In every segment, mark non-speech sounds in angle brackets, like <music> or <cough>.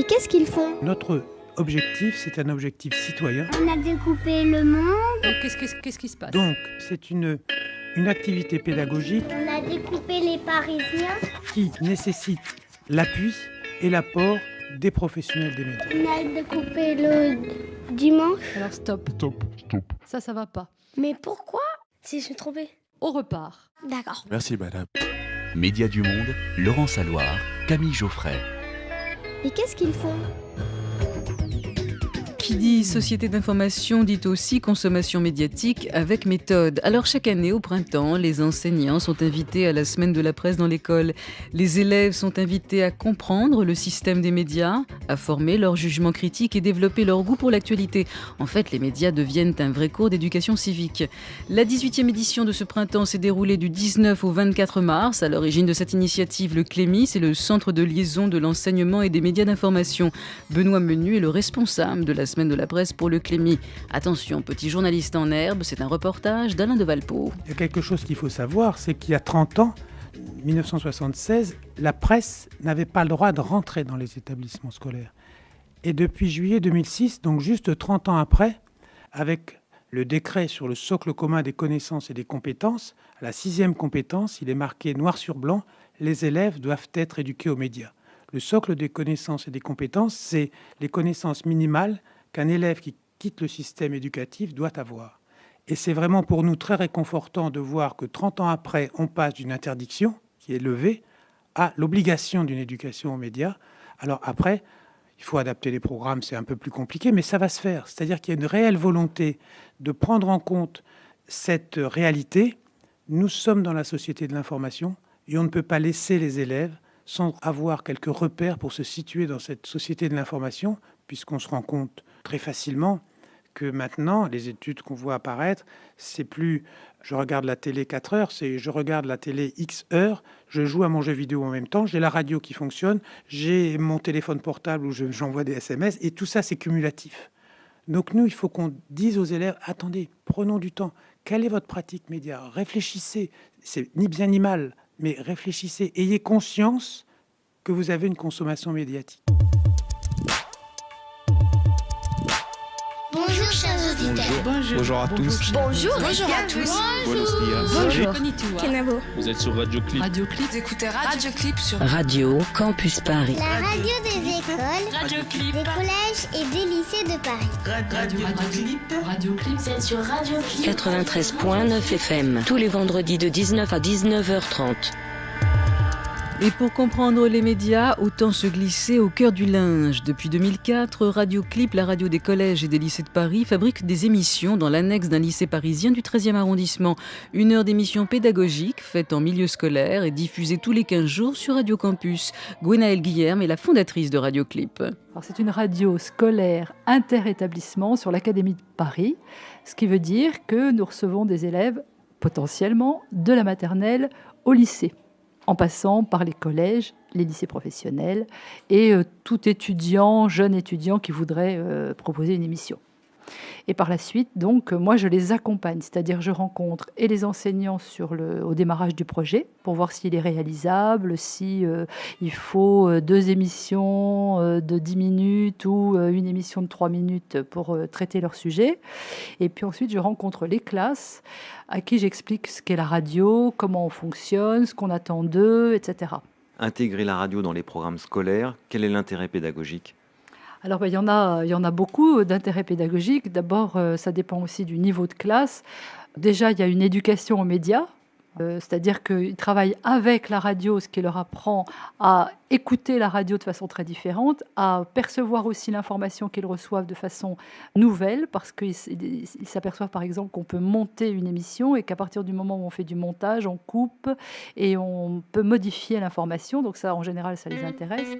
Et qu'est-ce qu'ils font Notre objectif, c'est un objectif citoyen. On a découpé le monde. Donc, qu'est-ce, qu'est-ce- qu'est-ce qui se passe? Donc, c'est une, une activité pédagogique On a découpé les Parisiens. qui nécessite l'appui et l'apport des professionnels des médias. On a découpé le dimanche. Alors, stop. Ça, ça va pas. Mais pourquoi? Si je suis trompée. On repart. D'accord. Merci madame. Média du Monde, Laurent Saloir, Camille Geoffray. Et qu'est-ce qu'ils font? Qui dit société d'information dit aussi consommation médiatique avec méthode. Alors chaque année au printemps, les enseignants sont invités à la semaine de la presse dans l'école. Les élèves sont invités à comprendre le système des médias, à former leur jugement critique et développer leur goût pour l'actualité. En fait, les médias deviennent un vrai cours d'éducation civique. La 18e édition de ce printemps s'est déroulée du 19 au 24 mars. À l'origine de cette initiative, le CLEMI, c'est le centre de liaison de l'enseignement et des médias d'information. Benoît Menu est le responsable de la semaine de la presse pour le Clémy. Attention, petit journaliste en herbe, c'est un reportage d'Alain de Valpo. Il y a quelque chose qu'il faut savoir, c'est qu'il y a 30 ans, 1976, la presse n'avait pas le droit de rentrer dans les établissements scolaires. Et depuis juillet 2006, donc juste 30 ans après, avec le décret sur le socle commun des connaissances et des compétences, la sixième compétence, il est marqué noir sur blanc, les élèves doivent être éduqués aux médias. Le socle des connaissances et des compétences, c'est les connaissances minimales qu'un élève qui quitte le système éducatif doit avoir. Et c'est vraiment pour nous très réconfortant de voir que 30 ans après, on passe d'une interdiction qui est levée à l'obligation d'une éducation aux médias. Alors après, il faut adapter les programmes, c'est un peu plus compliqué, mais ça va se faire. C'est-à-dire qu'il y a une réelle volonté de prendre en compte cette réalité. Nous sommes dans la société de l'information et on ne peut pas laisser les élèves sans avoir quelques repères pour se situer dans cette société de l'information, puisqu'on se rend compte très facilement que maintenant, les études qu'on voit apparaître, c'est plus je regarde la télé 4 heures, c'est je regarde la télé X heures, je joue à mon jeu vidéo en même temps, j'ai la radio qui fonctionne, j'ai mon téléphone portable où je- j'envoie des SMS, et tout ça, c'est cumulatif. Donc nous, il faut qu'on dise aux élèves, attendez, prenons du temps, quelle est votre pratique média? Réfléchissez, c'est ni bien ni mal, mais réfléchissez, ayez conscience que vous avez une consommation médiatique. Bonjour, chers auditeurs. Bonjour à tous. Bonjour, Bonjour à tous. Bonjour. Kenavo. Vous êtes sur Radio Clip. Radio Clip. Vous écoutez Radio Clip sur Radio Campus Paris. La radio des écoles, Radio Clip. des collèges et des lycées de Paris. Radio, Clip. Radio Clip. C'est sur Radio Clip. 93.9 FM. Tous les vendredis de 19 à 19h30. Et pour comprendre les médias, autant se glisser au cœur du linge. Depuis 2004, Radio Clip, la radio des collèges et des lycées de Paris, fabrique des émissions dans l'annexe d'un lycée parisien du 13e arrondissement. Une heure d'émission pédagogique faite en milieu scolaire et diffusée tous les 15 jours sur Radio Campus. Gwenaëlle Guillerme est la fondatrice de Radio Clip. C'est une radio scolaire inter-établissement sur l'Académie de Paris, ce qui veut dire que nous recevons des élèves potentiellement de la maternelle au lycée, en passant par les collèges, les lycées professionnels et euh, tout étudiant, jeune étudiant qui voudrait euh, proposer une émission. Et par la suite, donc, moi, je les accompagne, c'est-à-dire je rencontre et les enseignants au démarrage du projet pour voir s'il est réalisable, si euh, il faut euh, deux émissions euh, de 10 minutes ou une émission de 3 minutes pour traiter leur sujet. Et puis ensuite, je rencontre les classes à qui j'explique ce qu'est la radio, comment on fonctionne, ce qu'on attend d'eux, etc. Intégrer la radio dans les programmes scolaires, quel est l'intérêt pédagogique? Alors, ben, il, y en a, il y en a beaucoup d'intérêts pédagogiques. D'abord, euh, ça dépend aussi du niveau de classe. Déjà, il y a une éducation aux médias. Euh, C'est-à-dire qu'ils travaillent avec la radio, ce qui leur apprend à écouter la radio de façon très différente, à percevoir aussi l'information qu'ils reçoivent de façon nouvelle, parce qu'ils s'aperçoivent par exemple qu'on peut monter une émission et qu'à partir du moment où on fait du montage, on coupe et on peut modifier l'information. Donc ça, en général, ça les intéresse.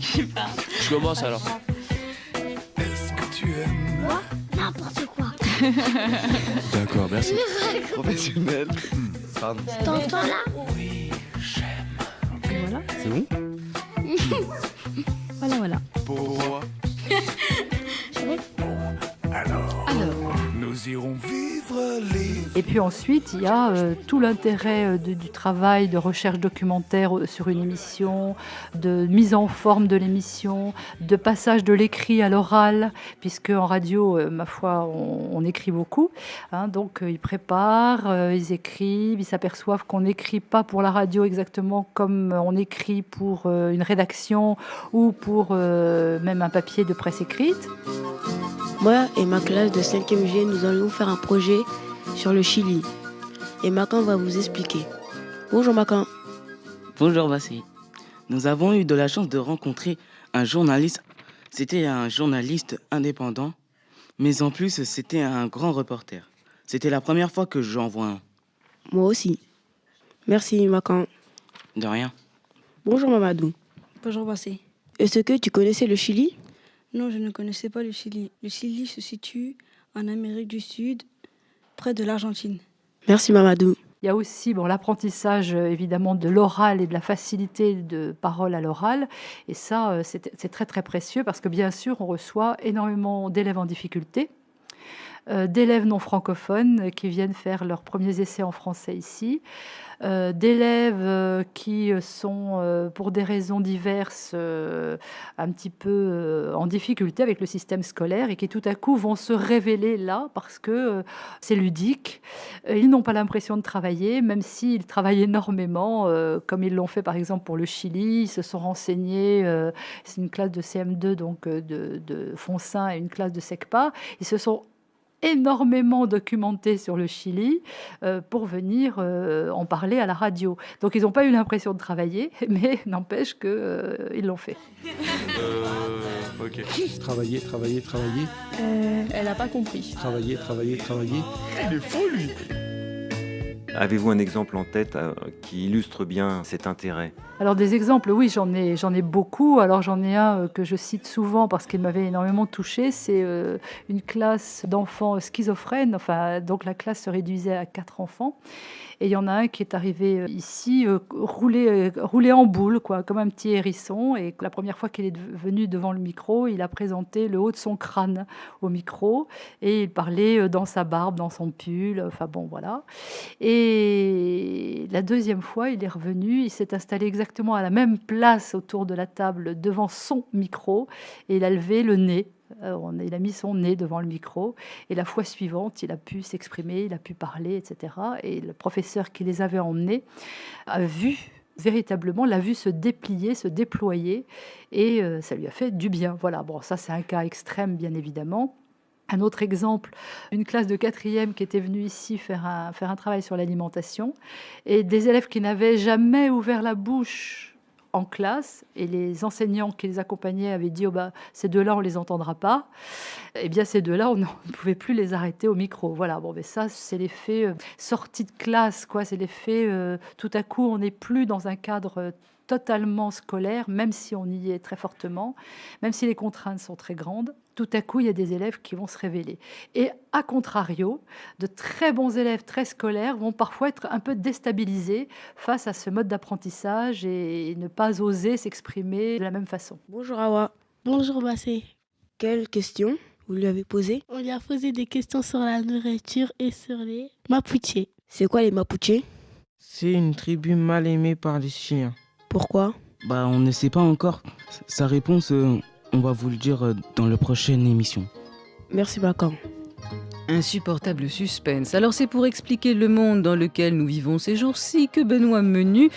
Tu Je commence alors. Moi N'importe quoi. <laughs> D'accord, merci. Professionnel. Pardon. T'entends là? Voilà, C'est bon? <laughs> Voilà, voilà. Puis ensuite, il y a euh, tout l'intérêt euh, du travail de recherche documentaire euh, sur une émission, de mise en forme de l'émission, de passage de l'écrit à l'oral, puisque en radio, ma foi, on, écrit beaucoup. hein. donc ils préparent, ils écrivent, ils s'aperçoivent qu'on n'écrit pas pour la radio exactement comme on écrit pour une rédaction ou pour même un papier de presse écrite. Moi et ma classe de 5e G, nous allons faire un projet sur le Chili. Et Macan va vous expliquer. Bonjour Macan. Bonjour Bassi. Nous avons eu de la chance de rencontrer un journaliste. C'était un journaliste indépendant, mais en plus c'était un grand reporter. C'était la première fois que j'en vois un. Moi aussi. Merci Macan. De rien. Bonjour Mamadou. Bonjour Bassé. Est-ce que tu connaissais le Chili? Non, je ne connaissais pas le Chili. Le Chili se situe en Amérique du Sud, près de l'Argentine. Merci Mamadou. Il y a aussi bon, l'apprentissage euh, évidemment de l'oral et de la facilité de parole à l'oral. Et ça, euh, c'est très très précieux parce que bien sûr, on reçoit énormément d'élèves en difficulté, d'élèves non francophones euh, qui viennent faire leurs premiers essais en français ici, euh, d'élèves euh, qui sont, euh, pour des raisons diverses, euh, un petit peu euh, en difficulté avec le système scolaire et qui tout à coup vont se révéler là parce que euh, c'est ludique. Euh, Ils n'ont pas l'impression de travailler, même s'ils travaillent énormément, euh, comme ils l'ont fait par exemple pour le Chili. Ils se sont renseignés, euh, c'est une classe de CM2, donc euh, de, de Fonsin et une classe de SECPA. Ils se sont énormément documentés sur le Chili euh, pour venir euh, en parler à la radio. Donc ils n'ont pas eu l'impression de travailler, <laughs> mais n'empêche qu'ils l'ont fait. Euh, ok. Travailler, travailler, travailler. Elle n'a pas compris. Travailler, travailler, travailler. Il est fou lui Avez-vous un exemple en tête euh, qui illustre bien cet intérêt? Alors des exemples, oui, j'en ai, j'en ai beaucoup. Alors j'en ai un euh, que je cite souvent parce qu'il m'avait énormément touché. C'est euh, une classe d'enfants schizophrènes. Enfin, donc la classe se réduisait à quatre enfants. Et il y en a un qui est arrivé euh, ici, roulé, roulé en boule, quoi, comme un petit hérisson. Et la première fois qu'il est venu devant le micro, il a présenté le haut de son crâne au micro. Et il parlait dans sa barbe, dans son pull. Enfin bon, voilà. Et la deuxième fois, il est revenu, il s'est installé exactement à la même place autour de la table devant son micro et il a levé le nez. Euh, Il a mis son nez devant le micro et la fois suivante, il a pu s'exprimer, il a pu parler, etc. Et le professeur qui les avait emmenés a vu véritablement l'a vu se déplier, se déployer et euh, ça lui a fait du bien. Voilà, bon, ça c'est un cas extrême bien évidemment. Un autre exemple, une classe de quatrième qui était venue ici faire un, travail sur l'alimentation et des élèves qui n'avaient jamais ouvert la bouche en classe et les enseignants qui les accompagnaient avaient dit oh bah, ces deux-là on les entendra pas. Eh bien ces deux-là on ne <laughs> pouvait plus les arrêter au micro. Voilà bon mais ça c'est l'effet euh, sortie de classe quoi. C'est l'effet euh, tout à coup on n'est plus dans un cadre euh, totalement scolaire, même si on y est très fortement, même si les contraintes sont très grandes, tout à coup, il y a des élèves qui vont se révéler. Et à contrario, de très bons élèves très scolaires vont parfois être un peu déstabilisés face à ce mode d'apprentissage et ne pas oser s'exprimer de la même façon. Bonjour Awa. Bonjour Bassé. Quelle question vous lui avez posée On lui a posé des questions sur la nourriture et sur les Mapuche. C'est quoi les Mapuche C'est une tribu mal aimée par les Chiliens. Pourquoi? Bah, on ne sait pas encore. Sa réponse, euh, on va vous le dire euh, dans la prochaine émission. Merci Macan. Insupportable suspense. Alors c'est pour expliquer le monde dans lequel nous vivons ces jours-ci que Benoît Menu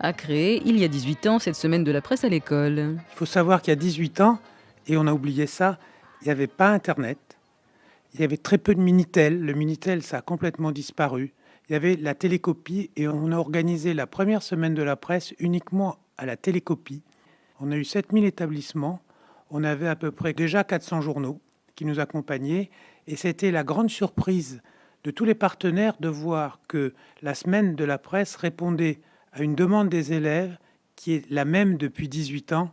a créé, il y a 18 ans, cette semaine de la presse à l'école. Il faut savoir qu'il y a 18 ans, et on a oublié ça, il n'y avait pas Internet, il y avait très peu de Minitel. Le Minitel, ça a complètement disparu. Il y avait la télécopie, et on a organisé la première semaine de la presse uniquement à la télécopie. On a eu 7000 établissements, on avait à peu près déjà 400 journaux qui nous accompagnaient, et c'était la grande surprise de tous les partenaires de voir que la semaine de la presse répondait à une demande des élèves qui est la même depuis 18 ans.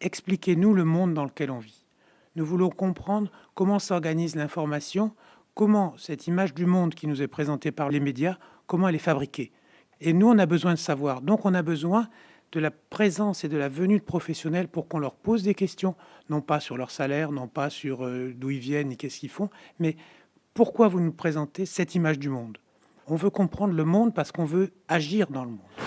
Expliquez-nous le monde dans lequel on vit. Nous voulons comprendre comment s'organise l'information, comment cette image du monde qui nous est présentée par les médias, comment elle est fabriquée. Et nous, on a besoin de savoir. Donc, on a besoin de la présence et de la venue de professionnels pour qu'on leur pose des questions, non pas sur leur salaire, non pas sur euh, d'où ils viennent et qu'est-ce qu'ils font, mais pourquoi vous nous présentez cette image du monde? On veut comprendre le monde parce qu'on veut agir dans le monde.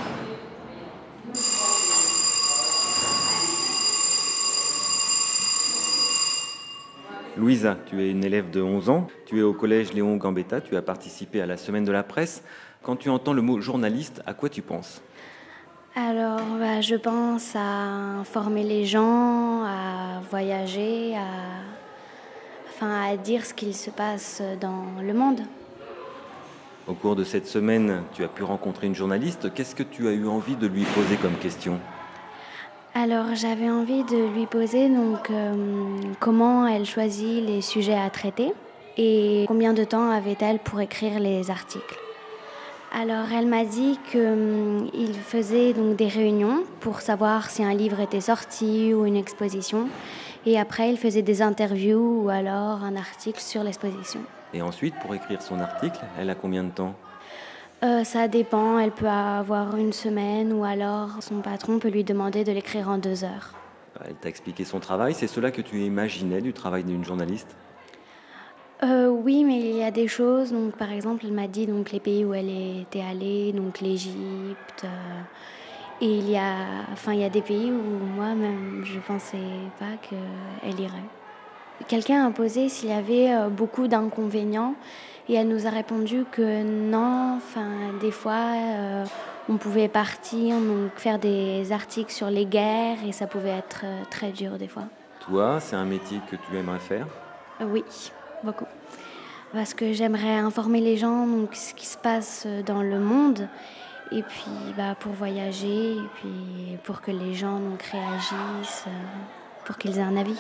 Louisa, tu es une élève de 11 ans, tu es au collège Léon Gambetta, tu as participé à la semaine de la presse. Quand tu entends le mot journaliste, à quoi tu penses? Alors, bah, je pense à informer les gens, à voyager, à, enfin, à dire ce qu'il se passe dans le monde. Au cours de cette semaine, tu as pu rencontrer une journaliste. Qu'est-ce que tu as eu envie de lui poser comme question? Alors, j'avais envie de lui poser donc euh, comment elle choisit les sujets à traiter et combien de temps avait-elle pour écrire les articles. Alors, elle m'a dit qu'il faisait donc des réunions pour savoir si un livre était sorti ou une exposition. Et après, il faisait des interviews ou alors un article sur l'exposition. Et ensuite, pour écrire son article, elle a combien de temps? Euh, ça dépend, elle peut avoir une semaine ou alors son patron peut lui demander de l'écrire en deux heures. Elle t'a expliqué son travail. C'est cela que tu imaginais du travail d'une journaliste? Euh, oui, mais il y a des choses. Donc, par exemple, elle m'a dit donc les pays où elle était allée, donc l'Égypte. euh, et il y a, enfin, il y a des pays où moi-même je pensais pas qu'elle irait. Quelqu'un a posé s'il y avait euh, beaucoup d'inconvénients et elle nous a répondu que non. Enfin, des fois, euh, on pouvait partir donc faire des articles sur les guerres et ça pouvait être euh, très dur des fois. Toi, c'est un métier que tu aimerais faire? Euh, Oui, beaucoup. Parce que j'aimerais informer les gens donc ce qui se passe dans le monde et puis bah, pour voyager et puis pour que les gens donc réagissent, pour qu'ils aient un avis.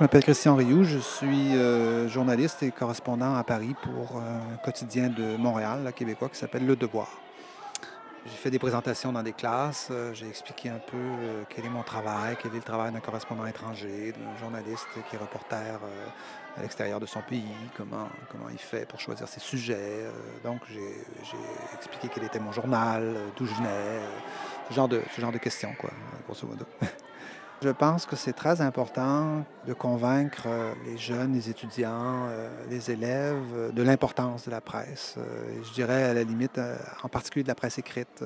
Je m'appelle Christian Rioux, je suis euh, journaliste et correspondant à Paris pour euh, un quotidien de Montréal, là, québécois, qui s'appelle Le Devoir. J'ai fait des présentations dans des classes, euh, j'ai expliqué un peu quel est mon travail, quel est le travail d'un correspondant étranger, d'un journaliste qui est reporter à l'extérieur de son pays, comment, comment il fait pour choisir ses sujets. donc j'ai expliqué quel était mon journal, d'où je venais, ce, genre de, questions, grosso modo. <laughs> Je pense que c'est très important de convaincre euh, les jeunes, les étudiants, euh, les élèves euh, de l'importance de la presse. Je dirais à la limite, en particulier de la presse écrite.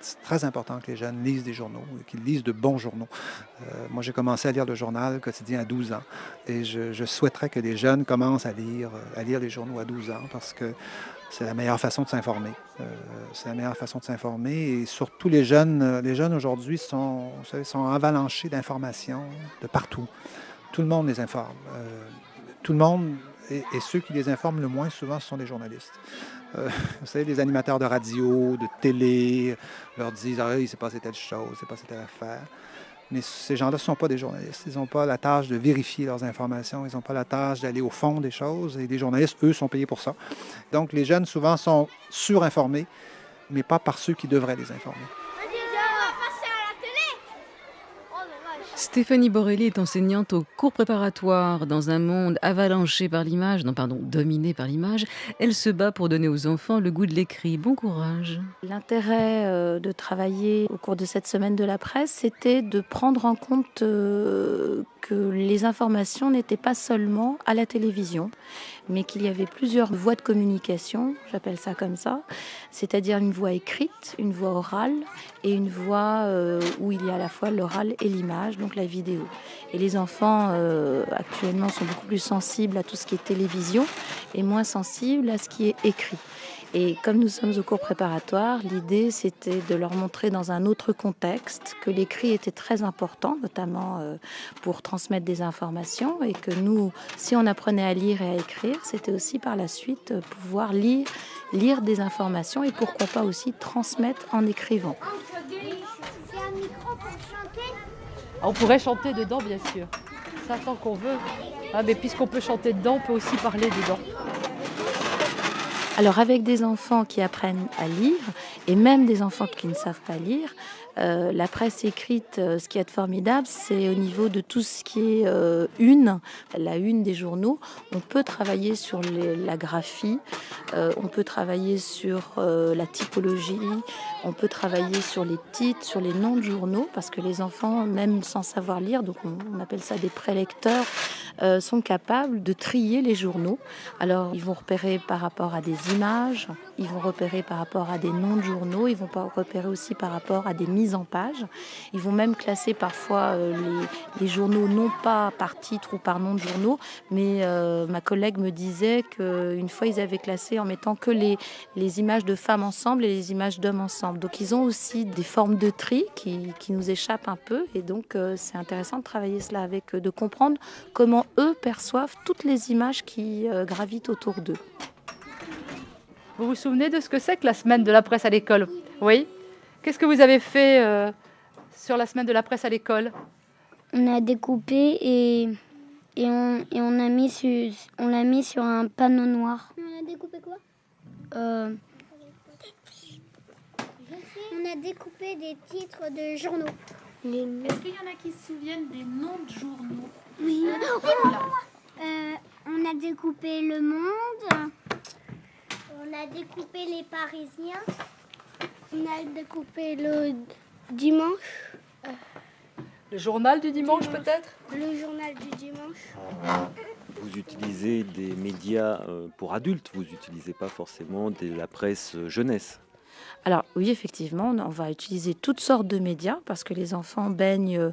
C'est très important que les jeunes lisent des journaux qu'ils lisent de bons journaux. Moi, j'ai commencé à lire le journal quotidien à 12 ans et je, souhaiterais que les jeunes commencent à lire, à lire les journaux à 12 ans parce que c'est la meilleure façon de s'informer. Euh, c'est la meilleure façon de s'informer. Et surtout, les jeunes, euh, les jeunes aujourd'hui sont, vous savez, sont avalanchés d'informations de partout. Tout le monde les informe. Euh, tout le monde, et, ceux qui les informent le moins souvent, ce sont les journalistes. <laughs> Vous savez, les animateurs de radio, de télé, leur disent Ah, il s'est passé telle chose, il s'est passé telle affaire. Mais ces gens-là ne sont pas des journalistes. Ils n'ont pas la tâche de vérifier leurs informations. Ils n'ont pas la tâche d'aller au fond des choses. Et les journalistes, eux, sont payés pour ça. Donc, les jeunes, souvent, sont surinformés, mais pas par ceux qui devraient les informer. Stéphanie Borelli est enseignante au cours préparatoire. Dans un monde avalanché par l'image, non pardon, dominé par l'image, elle se bat pour donner aux enfants le goût de l'écrit. Bon courage. L'intérêt euh, de travailler au cours de cette semaine de la presse, c'était de prendre en compte euh, que les informations n'étaient pas seulement à la télévision, mais qu'il y avait plusieurs voies de communication, j'appelle ça comme ça, c'est-à-dire une voix écrite, une voix orale et une voix euh, où il y a à la fois l'oral et l'image, donc la vidéo. Et les enfants euh, actuellement sont beaucoup plus sensibles à tout ce qui est télévision et moins sensibles à ce qui est écrit. Et comme nous sommes au cours préparatoire, l'idée c'était de leur montrer dans un autre contexte que l'écrit était très important, notamment euh, pour transmettre des informations, et que nous, si on apprenait à lire et à écrire, c'était aussi par la suite euh, pouvoir lire, lire des informations et pourquoi pas aussi transmettre en écrivant. On pourrait chanter dedans, bien sûr. Ça, tant qu'on veut. Ah, mais puisqu'on peut chanter dedans, on peut aussi parler dedans. Alors avec des enfants qui apprennent à lire, et même des enfants qui ne savent pas lire, euh, la presse écrite, euh, ce qui est formidable, c'est au niveau de tout ce qui est euh, une, la une des journaux. On peut travailler sur la graphie, on peut travailler sur la typologie, on peut travailler sur les titres, sur les noms de journaux, parce que les enfants, même sans savoir lire, donc on, on appelle ça des prélecteurs, euh, sont capables de trier les journaux. Alors, ils vont repérer par rapport à des images, ils vont repérer par rapport à des noms de journaux, ils vont repérer aussi par rapport à des mises en page. Ils vont même classer parfois euh, les, journaux non pas par titre ou par nom de journaux, mais euh, ma collègue me disait qu'une fois ils avaient classé en mettant que les, images de femmes ensemble et les images d'hommes ensemble. Donc ils ont aussi des formes de tri qui, nous échappent un peu et donc c'est intéressant de travailler cela avec eux, de comprendre comment eux perçoivent toutes les images qui euh, gravitent autour d'eux. Vous vous souvenez de ce que c'est que la semaine de la presse à l'école? Oui Qu'est-ce que vous avez fait euh, sur la semaine de la presse à l'école? On a découpé et, et, on, et on a mis sur, on l'a mis sur un panneau noir. On a découpé quoi? Euh, On a découpé des titres de journaux. Est-ce qu'il y en a qui se souviennent des noms de journaux Oui. Voilà. Euh, on a découpé Le Monde. On a découpé Les Parisiens. On a découpé le dimanche. Le journal du dimanche peut-être Le journal du dimanche. Vous utilisez des médias euh, pour adultes, vous n'utilisez pas forcément de la presse euh, jeunesse. Alors oui, effectivement, on va utiliser toutes sortes de médias parce que les enfants baignent euh,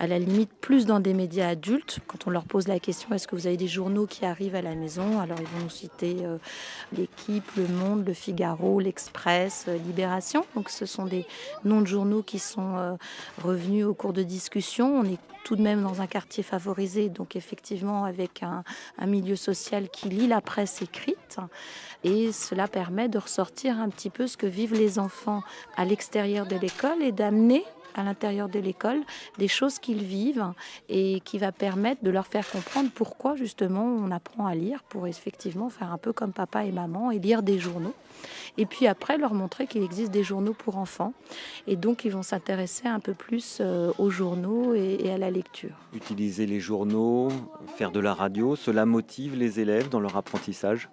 à la limite plus dans des médias adultes. Quand on leur pose la question, est-ce que vous avez des journaux qui arrivent à la maison? Alors ils vont nous citer euh, l'équipe, le Monde, le Figaro, l'Express, euh, Libération. Donc ce sont des noms de journaux qui sont revenus au cours de discussions. On est tout de même dans un quartier favorisé, donc effectivement avec un, milieu social qui lit la presse écrite. Et cela permet de ressortir un petit peu ce que vivent les enfants à l'extérieur de l'école et d'amener à l'intérieur de l'école des choses qu'ils vivent et qui va permettre de leur faire comprendre pourquoi justement on apprend à lire pour effectivement faire un peu comme papa et maman et lire des journaux. Et puis après leur montrer qu'il existe des journaux pour enfants et donc ils vont s'intéresser un peu plus euh, aux journaux et, et à la lecture. Utiliser les journaux, faire de la radio, cela motive les élèves dans leur apprentissage?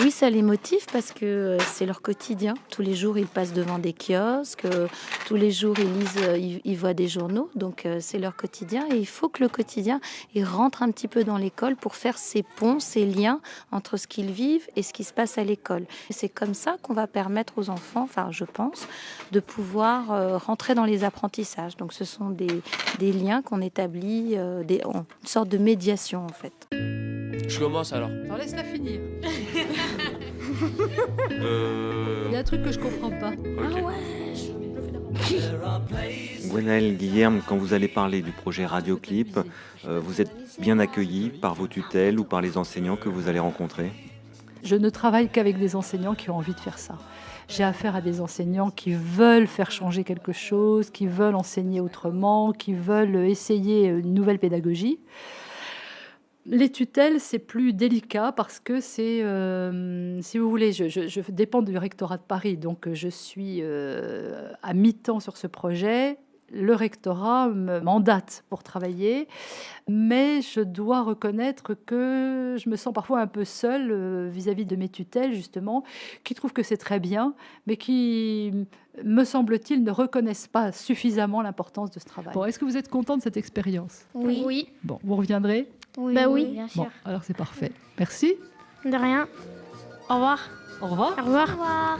Oui, ça les motive parce que euh, c'est leur quotidien. Tous les jours, ils passent devant des kiosques, euh, tous les jours, ils lisent, euh, ils, voient des journaux. Donc, c'est leur quotidien. Et il faut que le quotidien, il rentre un petit peu dans l'école pour faire ces ponts, ces liens entre ce qu'ils vivent et ce qui se passe à l'école. C'est comme ça qu'on va permettre aux enfants, enfin, je pense, de pouvoir rentrer dans les apprentissages. Donc, ce sont des, liens qu'on établit, des, une sorte de médiation, en fait. Je commence alors. Alors laisse-la finir. <laughs> Euh... Il y a un truc que je comprends pas. ok. Gwenaël Guillerme, quand vous allez parler du projet Radioclip, euh, vous êtes bien accueilli par vos tutelles ou par les enseignants que vous allez rencontrer? Je ne travaille qu'avec des enseignants qui ont envie de faire ça. J'ai affaire à des enseignants qui veulent faire changer quelque chose, qui veulent enseigner autrement, qui veulent essayer une nouvelle pédagogie. Les tutelles, c'est plus délicat parce que c'est, euh, si vous voulez, je, je- je dépends du rectorat de Paris, donc je suis euh, à mi-temps sur ce projet. Le rectorat me mandate pour travailler, mais je dois reconnaître que je me sens parfois un peu seule euh, vis-à-vis de mes tutelles, justement, qui trouvent que c'est très bien, mais qui, me semble-t-il, ne reconnaissent pas suffisamment l'importance de ce travail. Bon, est-ce que vous êtes content de cette expérience? Oui. Oui. Bon, vous reviendrez? Oui, bah oui. bien sûr. Bon, alors c'est parfait. Merci. De rien. Au revoir. Au revoir. Au revoir.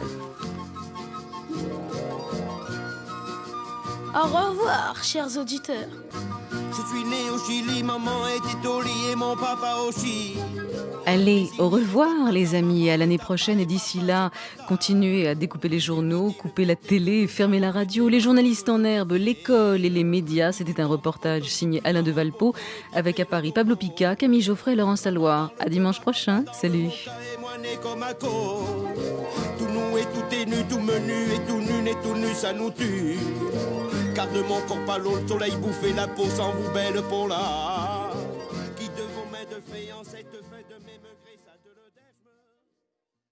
Au revoir, chers auditeurs. Je suis né au Chili, maman était au lit et mon papa aussi. Allez, au revoir les amis, à l'année prochaine et d'ici là, continuez à découper les journaux, couper la télé, fermer la radio, les journalistes en herbe, l'école et les médias. C'était un reportage signé Alain de Valpo avec à Paris Pablo Pica, Camille Geoffrey et Laurent Saloir. À dimanche prochain, salut. Moi né comme un co. Tout nu et tout est nu, tout menu et tout nu et tout nu, ça nous tue. Pas l'eau, le soleil bouffer la peau sans vous belle pour là. Qui de vos mains de cette